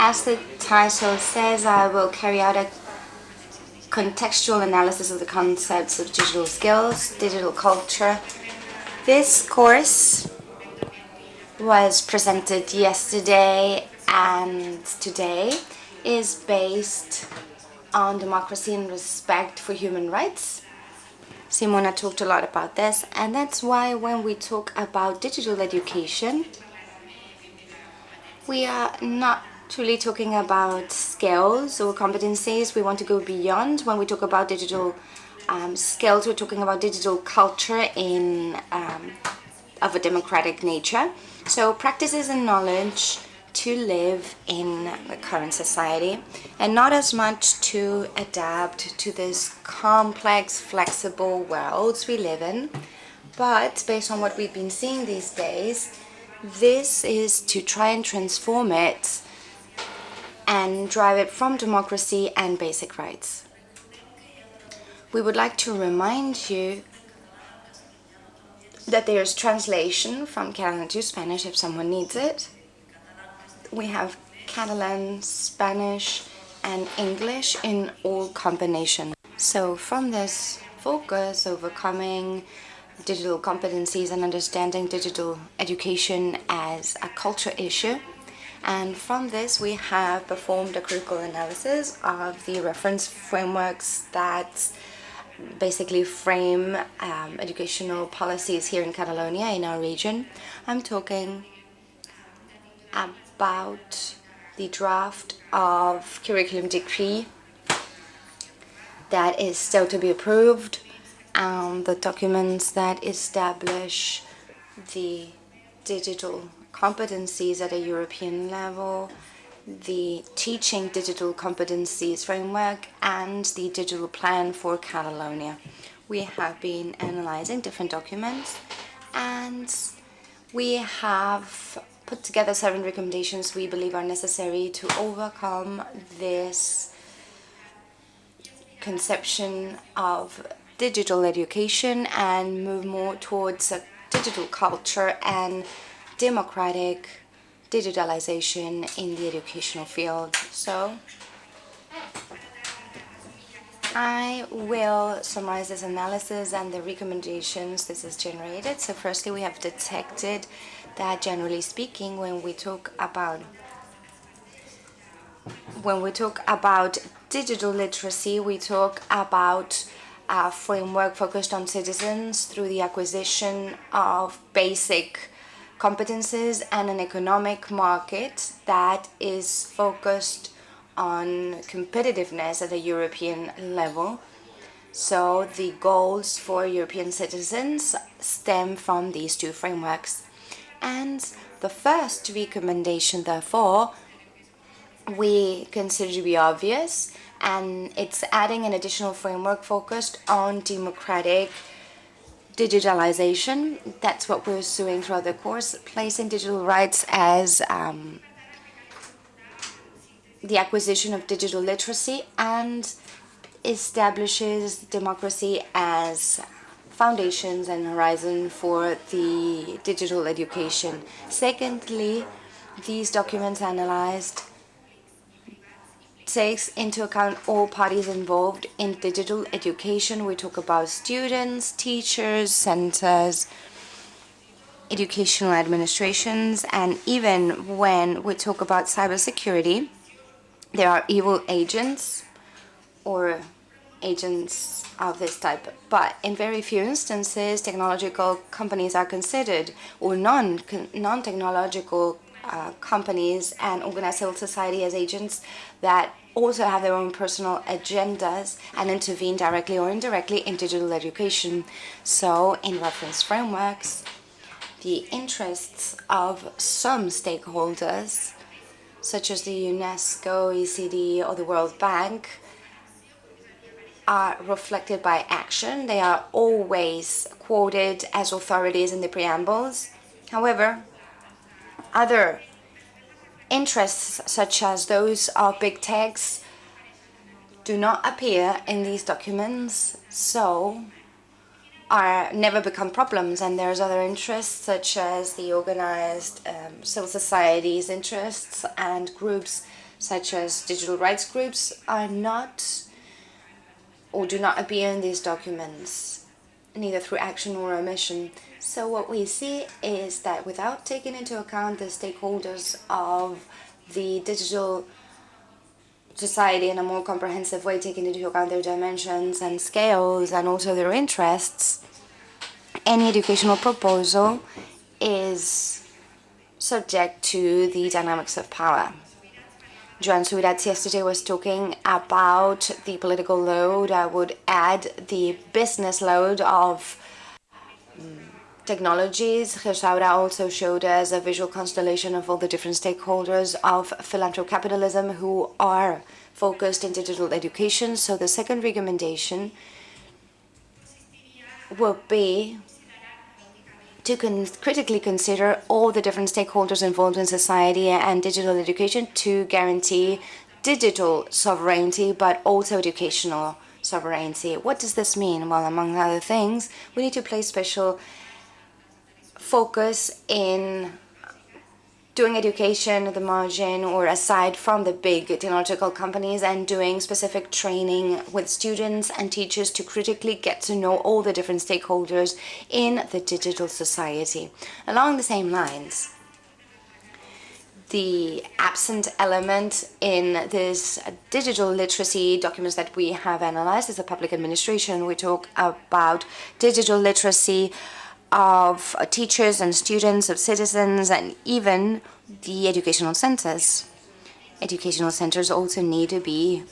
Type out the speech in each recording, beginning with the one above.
As the title says, I will carry out a contextual analysis of the concepts of digital skills, digital culture. This course was presented yesterday and today is based on democracy and respect for human rights. Simona talked a lot about this and that's why when we talk about digital education we are not truly talking about skills or competencies. We want to go beyond. When we talk about digital um, skills, we're talking about digital culture in um, of a democratic nature. So practices and knowledge to live in the current society and not as much to adapt to this complex, flexible worlds we live in, but based on what we've been seeing these days, this is to try and transform it and drive it from democracy and basic rights. We would like to remind you that there's translation from Catalan to Spanish if someone needs it. We have Catalan, Spanish and English in all combination. So from this focus, overcoming digital competencies and understanding digital education as a culture issue, and from this we have performed a critical analysis of the reference frameworks that basically frame um, educational policies here in Catalonia, in our region. I'm talking about the draft of curriculum decree that is still to be approved and the documents that establish the digital competencies at a European level, the Teaching Digital Competencies Framework and the Digital Plan for Catalonia. We have been analyzing different documents and we have put together seven recommendations we believe are necessary to overcome this conception of digital education and move more towards a digital culture and democratic digitalization in the educational field. So I will summarize this analysis and the recommendations this has generated. So firstly, we have detected that generally speaking, when we talk about when we talk about digital literacy, we talk about a framework focused on citizens through the acquisition of basic competences and an economic market that is focused on competitiveness at a European level. So the goals for European citizens stem from these two frameworks. And the first recommendation, therefore, we consider to be obvious and it's adding an additional framework focused on democratic digitalization. That's what we're doing throughout the course, placing digital rights as um, the acquisition of digital literacy and establishes democracy as foundations and horizon for the digital education. Secondly, these documents analyzed takes into account all parties involved in digital education. We talk about students, teachers, centers, educational administrations, and even when we talk about cybersecurity, there are evil agents or agents of this type. But in very few instances, technological companies are considered, or non non-technological uh, companies and organized civil society as agents that also have their own personal agendas and intervene directly or indirectly in digital education. So in reference frameworks, the interests of some stakeholders, such as the UNESCO, ECD or the World Bank, are reflected by action. They are always quoted as authorities in the preambles. However, other interests such as those of big techs do not appear in these documents so are never become problems and there's other interests such as the organized um, civil society's interests and groups such as digital rights groups, are not or do not appear in these documents, neither through action or omission. So what we see is that without taking into account the stakeholders of the digital society in a more comprehensive way, taking into account their dimensions and scales and also their interests, any educational proposal is subject to the dynamics of power. Joan Subirats yesterday was talking about the political load. I would add the business load of technologies. Gersaura also showed us a visual constellation of all the different stakeholders of philanthrocapitalism who are focused in digital education. So the second recommendation will be to con critically consider all the different stakeholders involved in society and digital education to guarantee digital sovereignty, but also educational sovereignty. What does this mean? Well, among other things, we need to place special focus in doing education at the margin or aside from the big technological companies and doing specific training with students and teachers to critically get to know all the different stakeholders in the digital society. Along the same lines, the absent element in this digital literacy documents that we have analyzed is a public administration. We talk about digital literacy of teachers and students, of citizens, and even the educational centers. Educational centers also need to be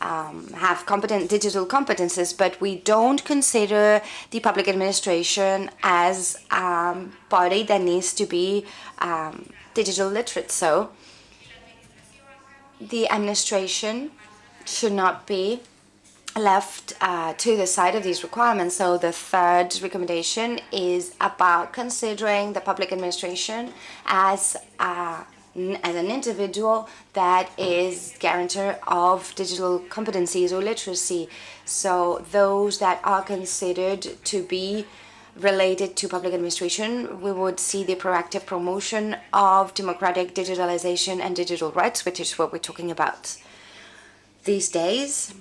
um, have competent digital competences, but we don't consider the public administration as a um, body that needs to be um, digital literate. So the administration should not be left uh, to the side of these requirements. So the third recommendation is about considering the public administration as a as an individual that is guarantor of digital competencies or literacy. So those that are considered to be related to public administration, we would see the proactive promotion of democratic digitalization and digital rights, which is what we're talking about these days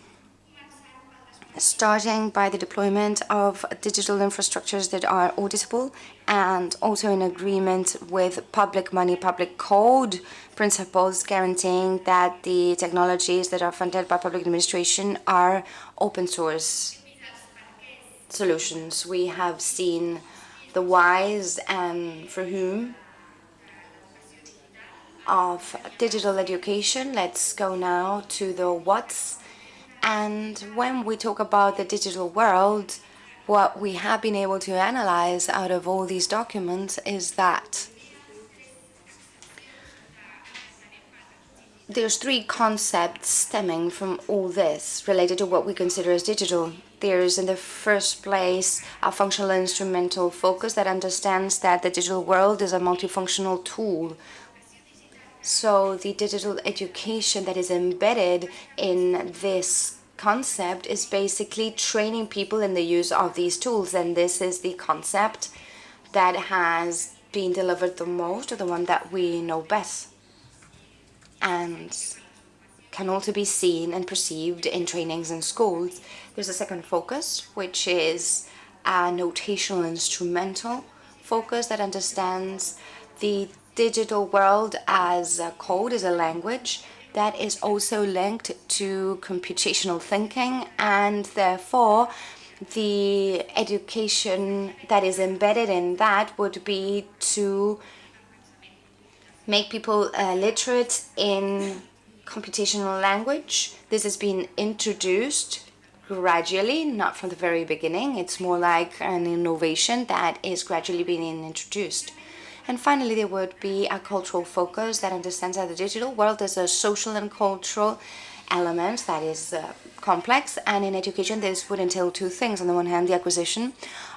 starting by the deployment of digital infrastructures that are auditable and also in agreement with public money, public code principles guaranteeing that the technologies that are funded by public administration are open source solutions. We have seen the whys and for whom of digital education. Let's go now to the what's and when we talk about the digital world, what we have been able to analyze out of all these documents is that there's three concepts stemming from all this related to what we consider as digital. There's in the first place a functional instrumental focus that understands that the digital world is a multifunctional tool so the digital education that is embedded in this concept is basically training people in the use of these tools and this is the concept that has been delivered the most or the one that we know best and can also be seen and perceived in trainings in schools. There's a second focus which is a notational instrumental focus that understands the digital world as a code, as a language that is also linked to computational thinking and therefore the education that is embedded in that would be to make people uh, literate in computational language. This has been introduced gradually, not from the very beginning. It's more like an innovation that is gradually being introduced. And finally, there would be a cultural focus that understands that the digital world is a social and cultural element that is uh, complex. And in education, this would entail two things. On the one hand, the acquisition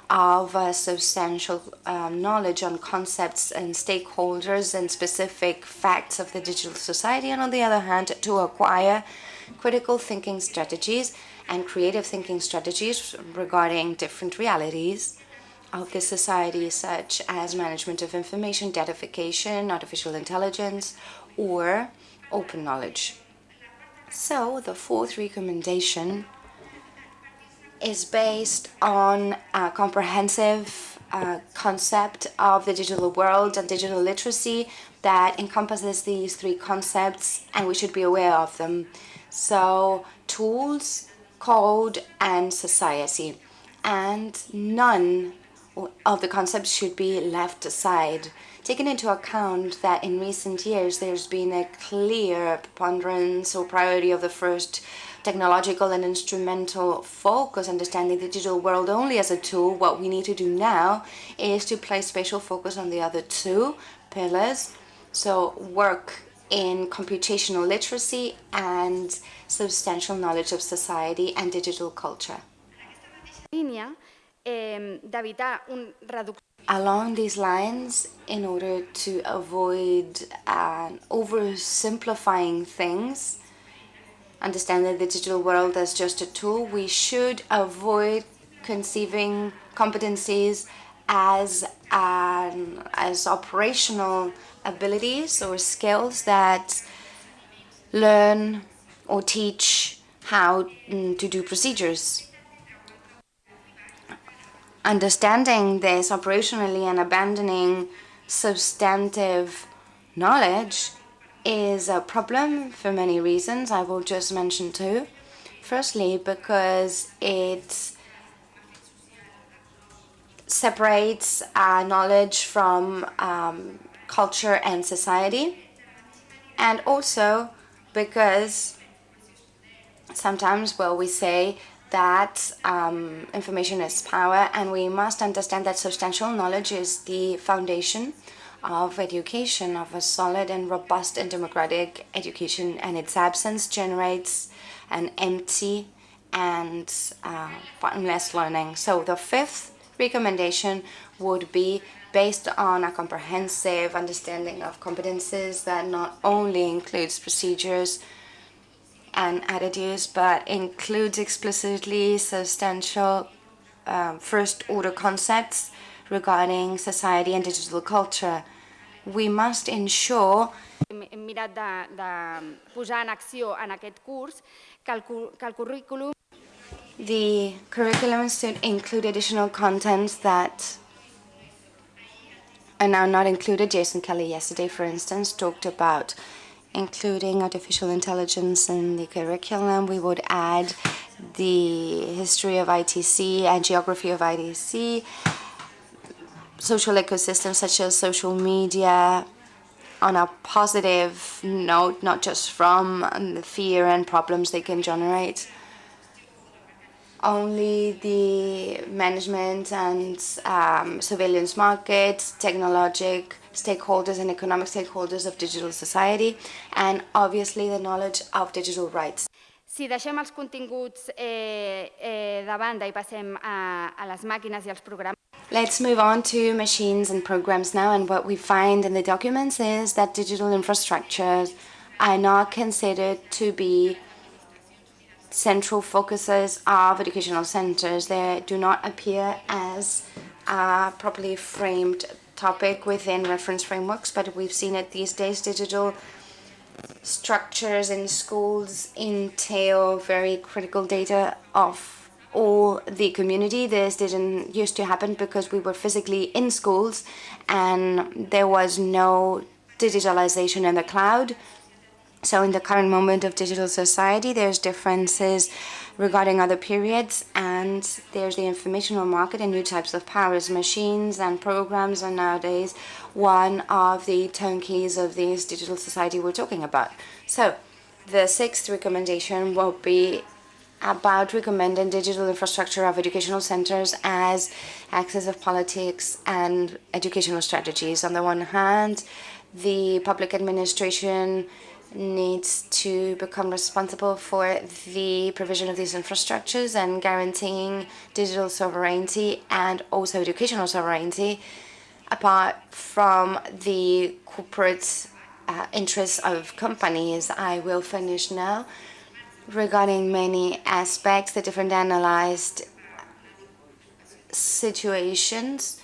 of uh, substantial um, knowledge on concepts and stakeholders and specific facts of the digital society. And on the other hand, to acquire critical thinking strategies and creative thinking strategies regarding different realities of the society such as management of information, datafication, artificial intelligence, or open knowledge. So the fourth recommendation is based on a comprehensive uh, concept of the digital world and digital literacy that encompasses these three concepts and we should be aware of them. So tools, code and society and none of the concepts should be left aside. Taking into account that in recent years there's been a clear preponderance or priority of the first technological and instrumental focus, understanding the digital world only as a tool, what we need to do now is to place special focus on the other two pillars. So work in computational literacy and substantial knowledge of society and digital culture. Along these lines, in order to avoid uh, oversimplifying things, understanding the digital world as just a tool, we should avoid conceiving competencies as um, as operational abilities or skills that learn or teach how mm, to do procedures. Understanding this operationally and abandoning substantive knowledge is a problem for many reasons. I will just mention two. Firstly, because it separates uh, knowledge from um, culture and society. And also because sometimes, well, we say that um, information is power and we must understand that substantial knowledge is the foundation of education, of a solid and robust and democratic education, and its absence generates an empty and uh, bottomless learning. So the fifth recommendation would be based on a comprehensive understanding of competences that not only includes procedures and attitudes, but includes explicitly substantial um, first-order concepts regarding society and digital culture. We must ensure hem mirat de, de posar en acció en aquest curs que el, que el currículum The curriculum should include additional contents that are now not included. Jason Kelly yesterday, for instance, talked about including artificial intelligence in the curriculum. We would add the history of ITC and geography of ITC, social ecosystems such as social media, on a positive note, not just from the fear and problems they can generate. Only the management and um, surveillance market, technologic stakeholders and economic stakeholders of digital society, and obviously the knowledge of digital rights. Si deixem els continguts eh, eh, de banda i passem a, a les màquines i als programes, Let's move on to machines and programs now and what we find in the documents is that digital infrastructures are not considered to be central focuses of educational centers. They do not appear as a properly framed topic within reference frameworks, but we've seen it these days. Digital structures in schools entail very critical data of all the community. This didn't used to happen because we were physically in schools and there was no digitalization in the cloud. So in the current moment of digital society, there's differences regarding other periods and there's the informational market and new types of powers. Machines and programs are nowadays one of the turnkeys of this digital society we're talking about. So the sixth recommendation will be about recommending digital infrastructure of educational centers as access of politics and educational strategies. On the one hand, the public administration needs to become responsible for the provision of these infrastructures and guaranteeing digital sovereignty and also educational sovereignty apart from the corporate uh, interests of companies. I will finish now regarding many aspects, the different analyzed situations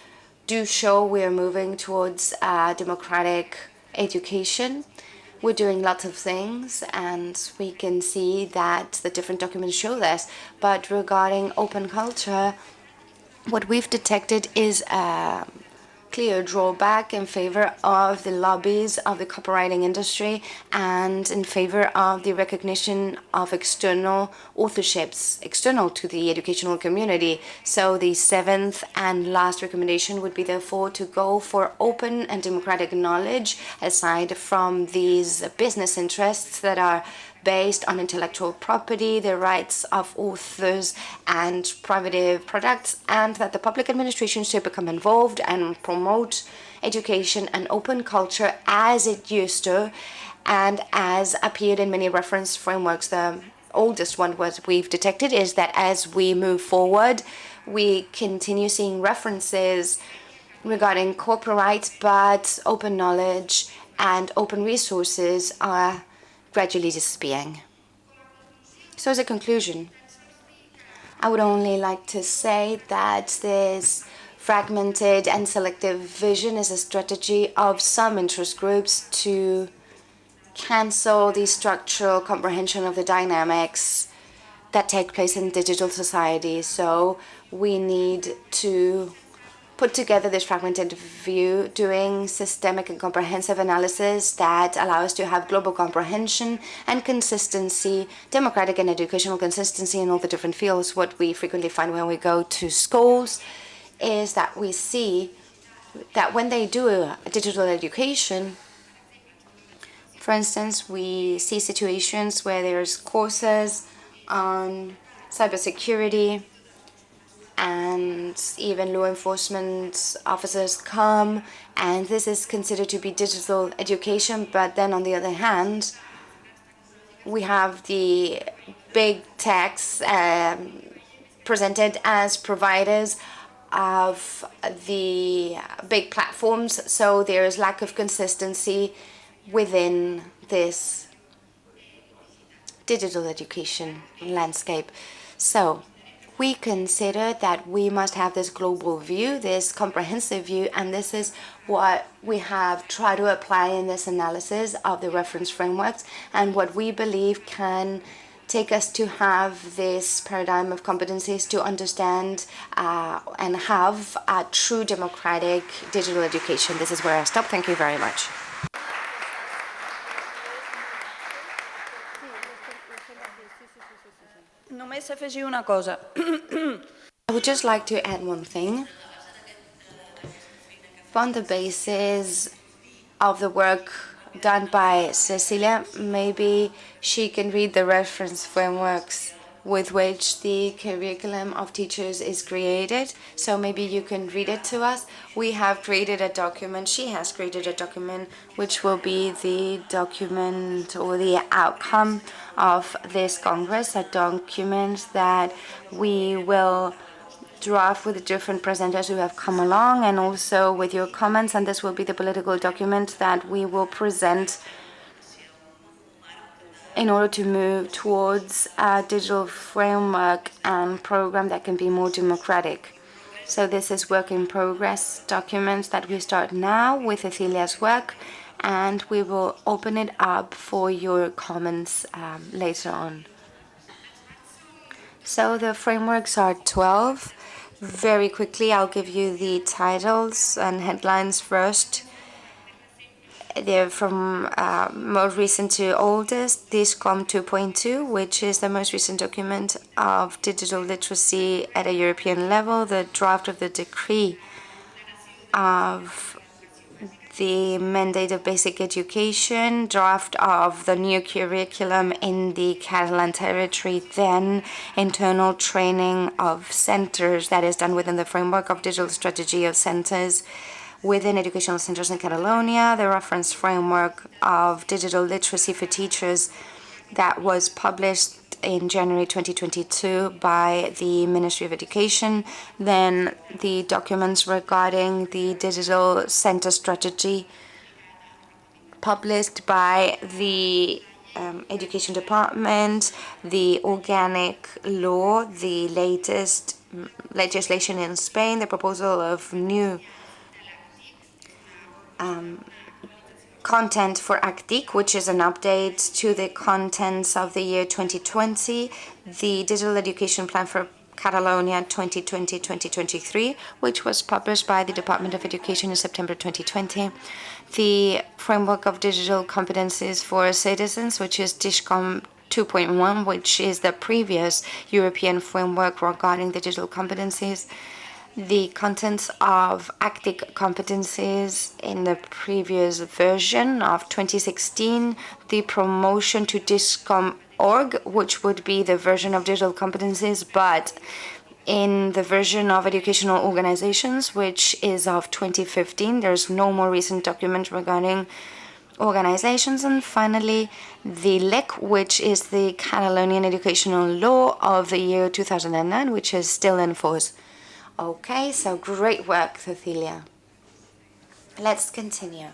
do show we are moving towards uh, democratic education. We're doing lots of things and we can see that the different documents show this. But regarding open culture, what we've detected is a clear drawback in favor of the lobbies of the copyrighting industry and in favor of the recognition of external authorships external to the educational community. So the seventh and last recommendation would be therefore to go for open and democratic knowledge aside from these business interests that are based on intellectual property, the rights of authors and private products, and that the public administration should become involved and promote education and open culture as it used to and as appeared in many reference frameworks. The oldest one was we've detected is that as we move forward, we continue seeing references regarding copyright, but open knowledge and open resources are gradually disappearing. So as a conclusion, I would only like to say that this fragmented and selective vision is a strategy of some interest groups to cancel the structural comprehension of the dynamics that take place in digital society. So we need to put together this fragmented view, doing systemic and comprehensive analysis that allow us to have global comprehension and consistency, democratic and educational consistency in all the different fields. What we frequently find when we go to schools is that we see that when they do digital education, for instance, we see situations where there's courses on cybersecurity, and even law enforcement officers come and this is considered to be digital education but then on the other hand we have the big techs um, presented as providers of the big platforms so there is lack of consistency within this digital education landscape. So we consider that we must have this global view, this comprehensive view, and this is what we have tried to apply in this analysis of the reference frameworks and what we believe can take us to have this paradigm of competencies to understand uh, and have a true democratic digital education. This is where I stop. Thank you very much. Afegir una cosa. I would just like to add one thing. On the basis of the work done by Cecilia, maybe she can read the reference frameworks with which the curriculum of teachers is created. So maybe you can read it to us. We have created a document, she has created a document, which will be the document or the outcome of this Congress, a document that we will draft with the different presenters who have come along and also with your comments and this will be the political document that we will present in order to move towards a digital framework and program that can be more democratic. So this is work in progress documents that we start now with Cecilia's work and we will open it up for your comments um, later on. So the frameworks are 12. Very quickly, I'll give you the titles and headlines first. They're from uh, most recent to oldest, DigComp 2.2, which is the most recent document of digital literacy at a European level, the draft of the decree of the mandate of basic education, draft of the new curriculum in the Catalan territory, then internal training of centers that is done within the framework of digital strategy of centers, within educational centers in Catalonia, the reference framework of digital literacy for teachers that was published in January 2022 by the Ministry of Education, then the documents regarding the digital center strategy published by the um, Education Department, the organic law, the latest legislation in Spain, the proposal of new um, content for ACTIC, which is an update to the contents of the year 2020, the Digital Education Plan for Catalonia 2020-2023, which was published by the Department of Education in September 2020, the Framework of Digital Competencies for Citizens, which is DIGICOM 2.1, which is the previous European framework regarding digital competencies, the contents of ACTIC competencies in the previous version of 2016, the promotion to DIGICOM.org, which would be the version of digital competencies, but in the version of educational organizations, which is of 2015. There's no more recent document regarding organizations. And finally, the LEC, which is the Catalonian educational law of the year 2009, which is still in force. Okay, so great work, Cecilia. Let's continue.